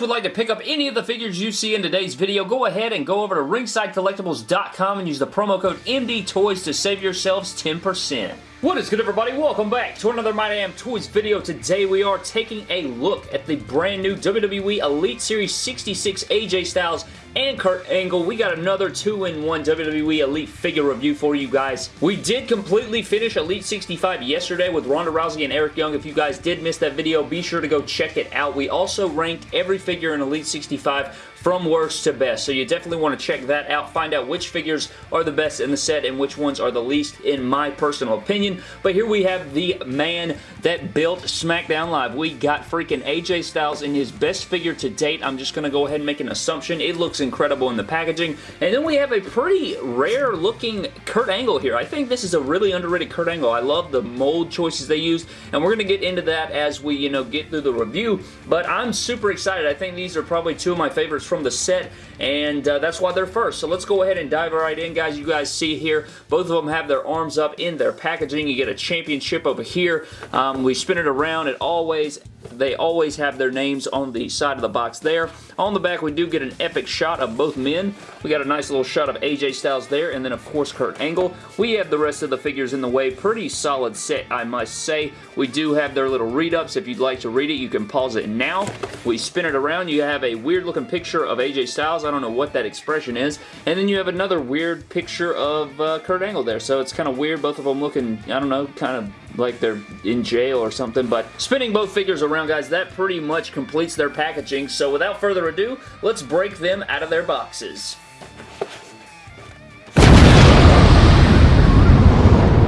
would like to pick up any of the figures you see in today's video, go ahead and go over to ringsidecollectibles.com and use the promo code MDTOYS to save yourselves 10%. What is good everybody? Welcome back to another My Damn Toys video. Today we are taking a look at the brand new WWE Elite Series 66 AJ Styles and Kurt Angle. We got another 2-in-1 WWE Elite figure review for you guys. We did completely finish Elite 65 yesterday with Ronda Rousey and Eric Young. If you guys did miss that video, be sure to go check it out. We also ranked every figure in Elite 65 from worst to best. So you definitely want to check that out. Find out which figures are the best in the set and which ones are the least in my personal opinion. But here we have the man that built SmackDown Live. We got freaking AJ Styles in his best figure to date. I'm just going to go ahead and make an assumption. It looks incredible in the packaging. And then we have a pretty rare looking Kurt Angle here. I think this is a really underrated Kurt Angle. I love the mold choices they used. And we're going to get into that as we, you know, get through the review. But I'm super excited. I think these are probably two of my favorites from the set, and uh, that's why they're first. So let's go ahead and dive right in, guys. You guys see here, both of them have their arms up in their packaging. You get a championship over here. Um, we spin it around. It always they always have their names on the side of the box there. On the back, we do get an epic shot of both men. We got a nice little shot of AJ Styles there, and then, of course, Kurt Angle. We have the rest of the figures in the way. Pretty solid set, I must say. We do have their little read-ups. If you'd like to read it, you can pause it now. We spin it around. You have a weird-looking picture of AJ Styles. I don't know what that expression is. And then you have another weird picture of uh, Kurt Angle there. So it's kind of weird. Both of them looking, I don't know, kind of like they're in jail or something. But spinning both figures around, guys, that pretty much completes their packaging. So without further ado, let's break them out of their boxes.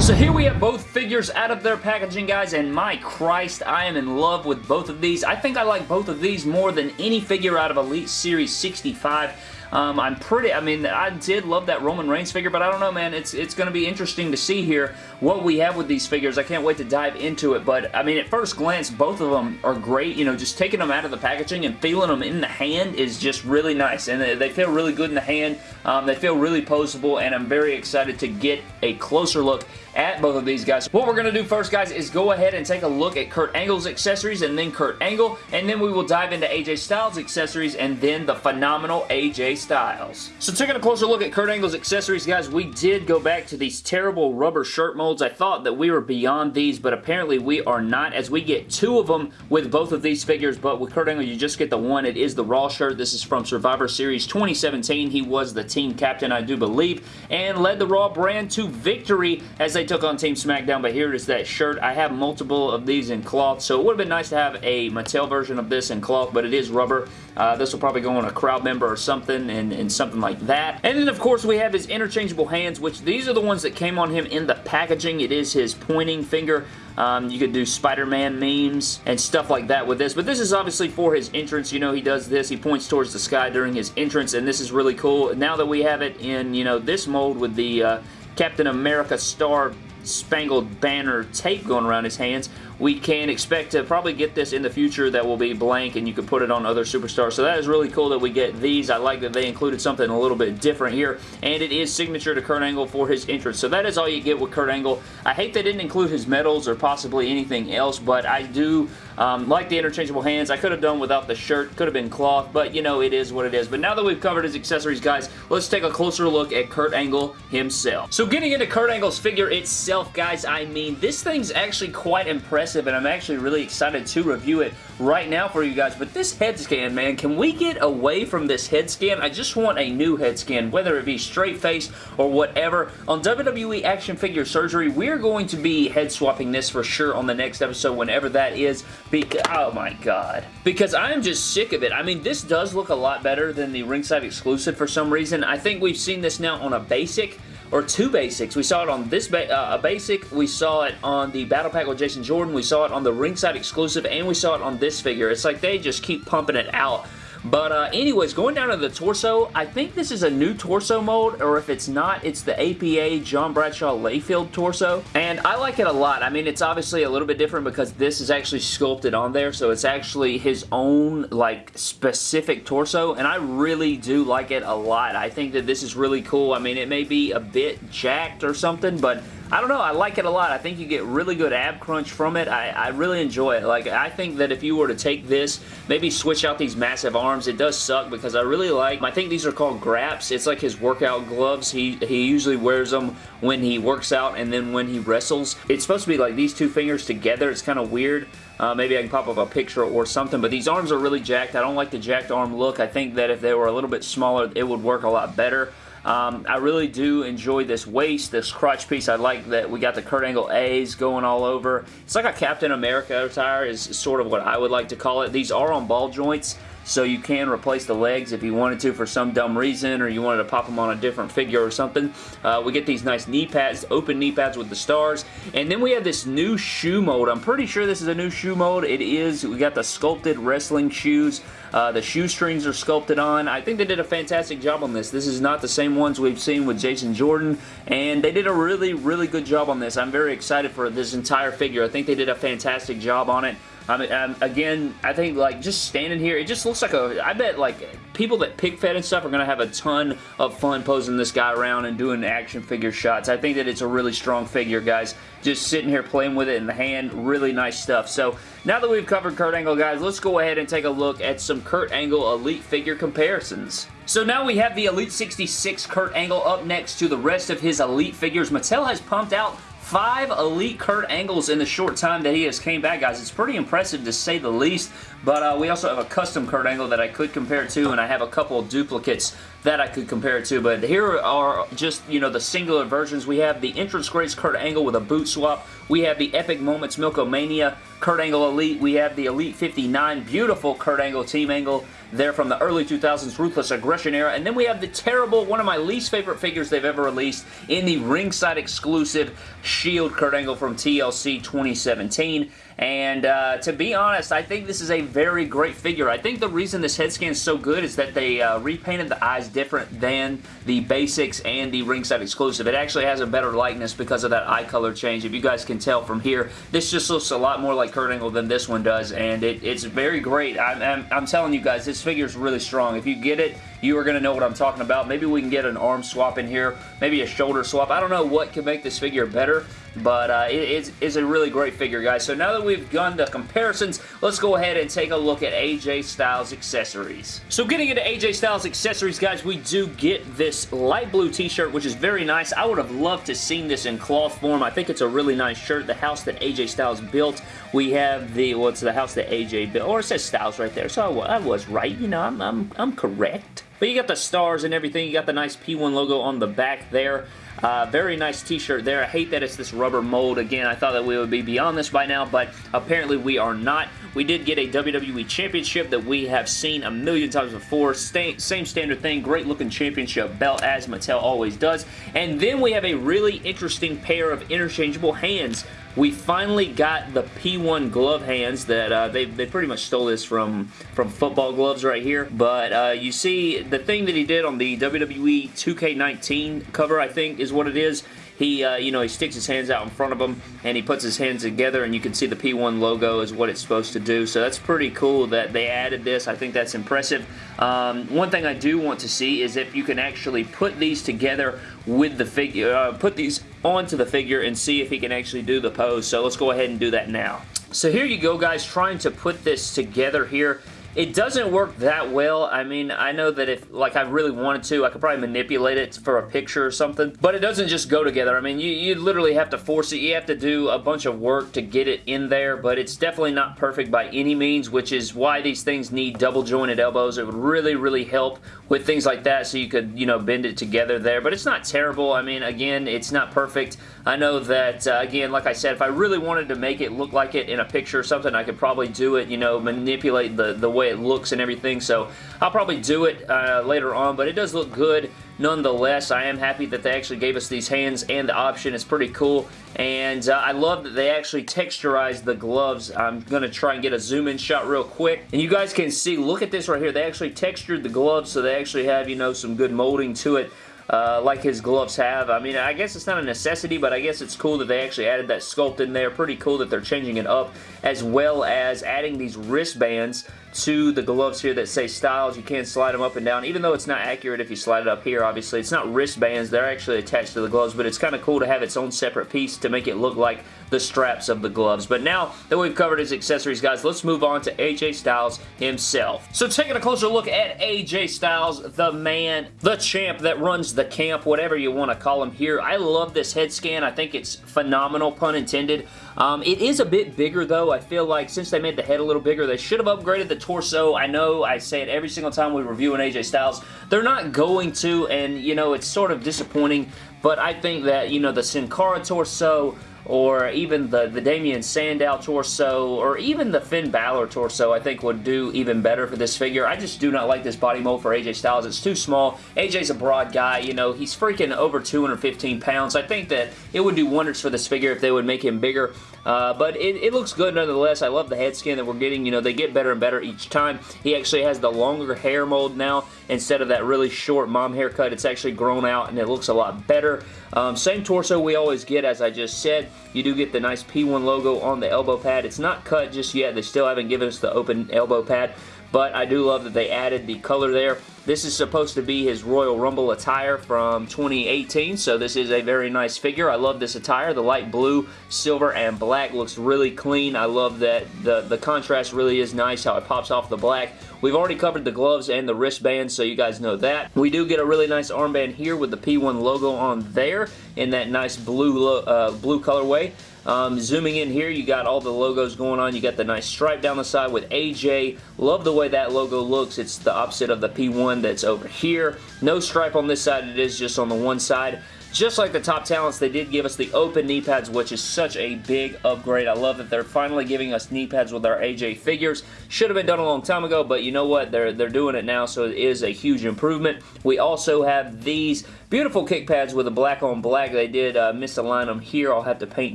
So here we have both figures out of their packaging, guys, and my Christ, I am in love with both of these. I think I like both of these more than any figure out of Elite Series 65. Um, I'm pretty, I mean, I did love that Roman Reigns figure, but I don't know, man. It's it's going to be interesting to see here what we have with these figures. I can't wait to dive into it, but I mean, at first glance, both of them are great. You know, just taking them out of the packaging and feeling them in the hand is just really nice, and they feel really good in the hand. Um, they feel really poseable, and I'm very excited to get a closer look at both of these guys. What we're going to do first, guys, is go ahead and take a look at Kurt Angle's accessories and then Kurt Angle, and then we will dive into AJ Styles' accessories and then the phenomenal AJ Styles. So taking a closer look at Kurt Angle's accessories, guys, we did go back to these terrible rubber shirt molds. I thought that we were beyond these, but apparently we are not, as we get two of them with both of these figures, but with Kurt Angle, you just get the one. It is the Raw shirt. This is from Survivor Series 2017. He was the team captain, I do believe, and led the Raw brand to victory as they took on Team SmackDown, but here is that shirt. I have multiple of these in cloth, so it would have been nice to have a Mattel version of this in cloth, but it is rubber. Uh, this will probably go on a crowd member or something and, and something like that. And then, of course, we have his interchangeable hands, which these are the ones that came on him in the packaging. It is his pointing finger. Um, you could do Spider-Man memes and stuff like that with this, but this is obviously for his entrance. You know, he does this. He points towards the sky during his entrance, and this is really cool. Now that we have it in, you know, this mold with the uh, Captain America star spangled banner tape going around his hands we can expect to probably get this in the future that will be blank and you can put it on other superstars. So that is really cool that we get these. I like that they included something a little bit different here and it is signature to Kurt Angle for his entrance. So that is all you get with Kurt Angle. I hate they didn't include his medals or possibly anything else, but I do um, like the interchangeable hands. I could have done without the shirt. Could have been cloth, but you know, it is what it is. But now that we've covered his accessories, guys, let's take a closer look at Kurt Angle himself. So getting into Kurt Angle's figure itself, guys, I mean, this thing's actually quite impressive impressive, and I'm actually really excited to review it right now for you guys. But this head scan, man, can we get away from this head scan? I just want a new head scan, whether it be straight face or whatever. On WWE Action Figure Surgery, we're going to be head swapping this for sure on the next episode, whenever that is. Because, oh my god. Because I am just sick of it. I mean, this does look a lot better than the ringside exclusive for some reason. I think we've seen this now on a basic or two basics. We saw it on this ba uh, basic, we saw it on the Battle Pack with Jason Jordan, we saw it on the ringside exclusive, and we saw it on this figure. It's like they just keep pumping it out but uh, anyways, going down to the torso, I think this is a new torso mold, or if it's not, it's the APA John Bradshaw Layfield torso. And I like it a lot. I mean, it's obviously a little bit different because this is actually sculpted on there, so it's actually his own, like, specific torso, and I really do like it a lot. I think that this is really cool. I mean, it may be a bit jacked or something, but I don't know, I like it a lot. I think you get really good ab crunch from it. I, I really enjoy it. Like, I think that if you were to take this, maybe switch out these massive arms, it does suck because I really like, I think these are called Graps. It's like his workout gloves. He, he usually wears them when he works out and then when he wrestles. It's supposed to be like these two fingers together. It's kind of weird. Uh, maybe I can pop up a picture or something, but these arms are really jacked. I don't like the jacked arm look. I think that if they were a little bit smaller, it would work a lot better. Um, I really do enjoy this waist, this crotch piece. I like that we got the Kurt Angle A's going all over. It's like a Captain America attire is sort of what I would like to call it. These are on ball joints, so you can replace the legs if you wanted to for some dumb reason or you wanted to pop them on a different figure or something. Uh, we get these nice knee pads, open knee pads with the stars, and then we have this new shoe mode. I'm pretty sure this is a new shoe mode. It is. We got the sculpted wrestling shoes. Uh, the shoestrings are sculpted on. I think they did a fantastic job on this. This is not the same ones we've seen with Jason Jordan, and they did a really, really good job on this. I'm very excited for this entire figure. I think they did a fantastic job on it. I mean, um, again, I think like just standing here, it just looks like a, I bet like people that pic fed and stuff are going to have a ton of fun posing this guy around and doing action figure shots. I think that it's a really strong figure, guys. Just sitting here playing with it in the hand, really nice stuff. So now that we've covered Kurt Angle, guys, let's go ahead and take a look at some Kurt Angle Elite figure comparisons. So now we have the Elite 66 Kurt Angle up next to the rest of his Elite figures. Mattel has pumped out Five Elite Kurt Angles in the short time that he has came back, guys. It's pretty impressive to say the least, but uh, we also have a custom Kurt Angle that I could compare to, and I have a couple of duplicates that I could compare it to, but here are just, you know, the singular versions. We have the Entrance Greats Kurt Angle with a boot swap. We have the Epic Moments Milk-O-Mania Kurt Angle Elite. We have the Elite 59 beautiful Kurt Angle Team Angle there from the early 2000s Ruthless Aggression era. And then we have the terrible, one of my least favorite figures they've ever released in the ringside exclusive Shield Kurt Angle from TLC 2017. And uh, to be honest, I think this is a very great figure. I think the reason this head scan is so good is that they uh, repainted the eyes different than the basics and the ringside exclusive. It actually has a better likeness because of that eye color change. If you guys can tell from here, this just looks a lot more like Kurt Angle than this one does, and it, it's very great. I'm, I'm, I'm telling you guys, this figure is really strong. If you get it, you are going to know what I'm talking about. Maybe we can get an arm swap in here, maybe a shoulder swap. I don't know what can make this figure better, but uh, it is a really great figure, guys. So now that we've done the comparisons, let's go ahead and take a look at AJ Styles accessories. So getting into AJ Styles accessories, guys, we do get this light blue t-shirt, which is very nice. I would have loved to seen this in cloth form. I think it's a really nice shirt. The house that AJ Styles built. We have the, well, it's the house that AJ built, or it says Styles right there, so I, I was right. You know, I'm, I'm, I'm correct. But you got the stars and everything. You got the nice P1 logo on the back there. Uh, very nice t-shirt there. I hate that it's this rubber mold. Again, I thought that we would be beyond this by now, but apparently we are not. We did get a WWE Championship that we have seen a million times before. Same standard thing. Great looking championship belt as Mattel always does. And then we have a really interesting pair of interchangeable hands we finally got the P1 glove hands that uh, they, they pretty much stole this from, from football gloves right here. But uh, you see the thing that he did on the WWE 2K19 cover, I think is what it is he, uh, you know, he sticks his hands out in front of him and he puts his hands together and you can see the P1 logo is what it's supposed to do. So that's pretty cool that they added this. I think that's impressive. Um, one thing I do want to see is if you can actually put these together with the figure, uh, put these onto the figure and see if he can actually do the pose. So let's go ahead and do that now. So here you go guys, trying to put this together here. It doesn't work that well. I mean, I know that if, like, I really wanted to, I could probably manipulate it for a picture or something, but it doesn't just go together. I mean, you, you literally have to force it. You have to do a bunch of work to get it in there, but it's definitely not perfect by any means, which is why these things need double jointed elbows. It would really, really help with things like that so you could, you know, bend it together there, but it's not terrible. I mean, again, it's not perfect. I know that, uh, again, like I said, if I really wanted to make it look like it in a picture or something, I could probably do it, you know, manipulate the, the way it looks and everything. So I'll probably do it uh, later on, but it does look good nonetheless. I am happy that they actually gave us these hands and the option. It's pretty cool. And uh, I love that they actually texturized the gloves. I'm going to try and get a zoom in shot real quick. And you guys can see, look at this right here. They actually textured the gloves so they actually have, you know, some good molding to it uh, like his gloves have. I mean, I guess it's not a necessity, but I guess it's cool that they actually added that sculpt in there. Pretty cool that they're changing it up, as well as adding these wristbands to the gloves here that say Styles. You can slide them up and down, even though it's not accurate if you slide it up here, obviously. It's not wristbands. They're actually attached to the gloves, but it's kind of cool to have its own separate piece to make it look like the straps of the gloves. But now that we've covered his accessories, guys, let's move on to AJ Styles himself. So taking a closer look at AJ Styles, the man, the champ that runs the camp, whatever you want to call him here. I love this head scan. I think it's phenomenal, pun intended. Um, it is a bit bigger, though. I feel like since they made the head a little bigger, they should have upgraded the torso. I know I say it every single time we review an AJ Styles. They're not going to, and, you know, it's sort of disappointing, but I think that, you know, the Sin Cara torso or even the, the Damien Sandow torso, or even the Finn Balor torso, I think would do even better for this figure. I just do not like this body mold for AJ Styles. It's too small. AJ's a broad guy, you know, he's freaking over 215 pounds. I think that it would do wonders for this figure if they would make him bigger. Uh, but it, it, looks good nonetheless. I love the head skin that we're getting. You know, they get better and better each time. He actually has the longer hair mold now instead of that really short mom haircut. It's actually grown out and it looks a lot better. Um, same torso we always get, as I just said. You do get the nice P1 logo on the elbow pad. It's not cut just yet. They still haven't given us the open elbow pad, but I do love that they added the color there. This is supposed to be his Royal Rumble attire from 2018, so this is a very nice figure. I love this attire. The light blue, silver, and black looks really clean. I love that the, the contrast really is nice, how it pops off the black. We've already covered the gloves and the wristbands, so you guys know that. We do get a really nice armband here with the P1 logo on there in that nice blue, uh, blue colorway. Um, zooming in here, you got all the logos going on. You got the nice stripe down the side with AJ. Love the way that logo looks. It's the opposite of the P1 that's over here. No stripe on this side. It is just on the one side. Just like the top talents, they did give us the open knee pads, which is such a big upgrade. I love that they're finally giving us knee pads with our AJ figures. Should have been done a long time ago, but you know what? They're, they're doing it now, so it is a huge improvement. We also have these Beautiful kick pads with a black on black. They did uh, misalign them here. I'll have to paint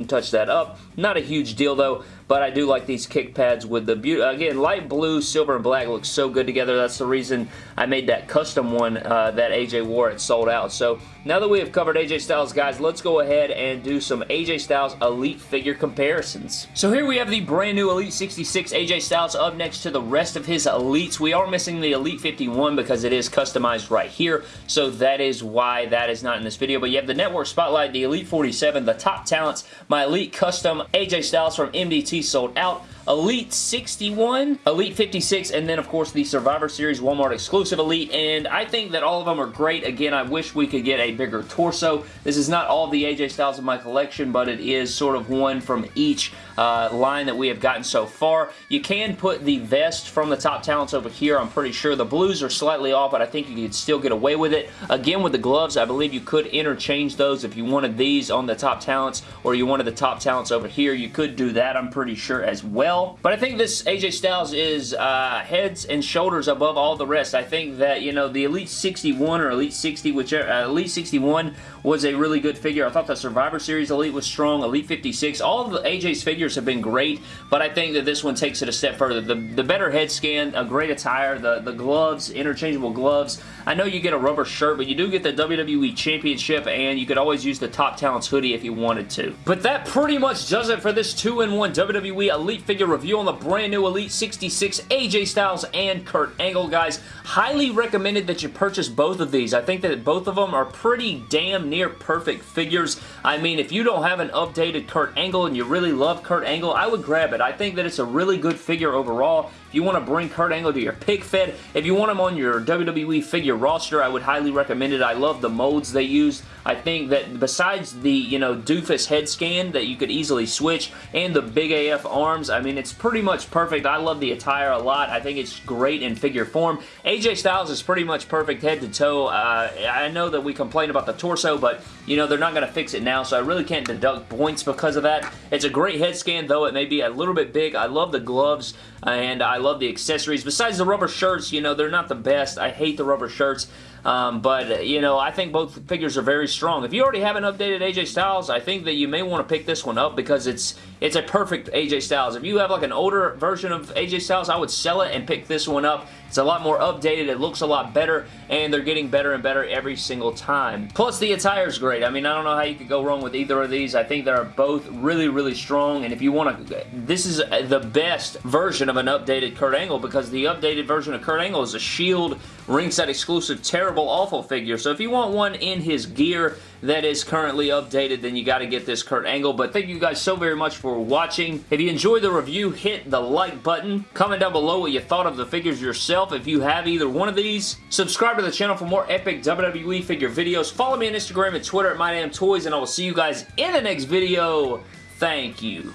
and touch that up. Not a huge deal though, but I do like these kick pads with the, again, light blue, silver, and black looks so good together. That's the reason I made that custom one uh, that AJ wore. It sold out. So now that we have covered AJ Styles, guys, let's go ahead and do some AJ Styles Elite figure comparisons. So here we have the brand new Elite 66 AJ Styles up next to the rest of his Elites. We are missing the Elite 51 because it is customized right here, so that is why that is not in this video, but you have the Network Spotlight, the Elite 47, the Top Talents, my Elite Custom, AJ Styles from MDT sold out, Elite 61, Elite 56, and then of course the Survivor Series Walmart exclusive Elite, and I think that all of them are great. Again, I wish we could get a bigger torso. This is not all the AJ Styles in my collection, but it is sort of one from each uh, line that we have gotten so far. You can put the vest from the top talents over here. I'm pretty sure the blues are slightly off, but I think you could still get away with it. Again, with the gloves, I believe you could interchange those if you wanted these on the top talents or you wanted the top talents over here. You could do that, I'm pretty sure, as well. But I think this AJ Styles is uh, heads and shoulders above all the rest. I think that, you know, the Elite 61 or Elite 60, whichever, uh, Elite 61 was a really good figure. I thought the Survivor Series Elite was strong. Elite 56, all of the AJ's figures figures have been great, but I think that this one takes it a step further. The, the better head scan, a great attire, the, the gloves, interchangeable gloves. I know you get a rubber shirt, but you do get the WWE Championship, and you could always use the Top Talents hoodie if you wanted to. But that pretty much does it for this 2-in-1 WWE Elite figure review on the brand new Elite 66 AJ Styles and Kurt Angle, guys. Highly recommended that you purchase both of these. I think that both of them are pretty damn near perfect figures. I mean, if you don't have an updated Kurt Angle and you really love Kurt Kurt Angle, I would grab it. I think that it's a really good figure overall. You want to bring Kurt Angle to your pic fed, if you want him on your WWE figure roster, I would highly recommend it. I love the modes they use. I think that besides the, you know, doofus head scan that you could easily switch and the big AF arms, I mean, it's pretty much perfect. I love the attire a lot. I think it's great in figure form. AJ Styles is pretty much perfect head to toe. Uh, I know that we complain about the torso, but, you know, they're not going to fix it now, so I really can't deduct points because of that. It's a great head scan, though it may be a little bit big. I love the gloves, and I love the accessories. Besides the rubber shirts, you know, they're not the best. I hate the rubber shirts. Um, but, you know, I think both figures are very strong. If you already have an updated AJ Styles, I think that you may want to pick this one up because it's it's a perfect AJ Styles. If you have like an older version of AJ Styles, I would sell it and pick this one up It's a lot more updated. It looks a lot better, and they're getting better and better every single time. Plus, the attire's great. I mean, I don't know how you could go wrong with either of these. I think they're both really, really strong, and if you want to... This is the best version of an updated Kurt Angle because the updated version of Kurt Angle is a Shield ringside exclusive terrible awful figure. So if you want one in his gear that is currently updated, then you got to get this Kurt Angle. But thank you guys so very much for watching. If you enjoyed the review, hit the like button. Comment down below what you thought of the figures yourself if you have either one of these. Subscribe to the channel for more epic WWE figure videos. Follow me on Instagram and Twitter at MyDamnToys, and I will see you guys in the next video. Thank you.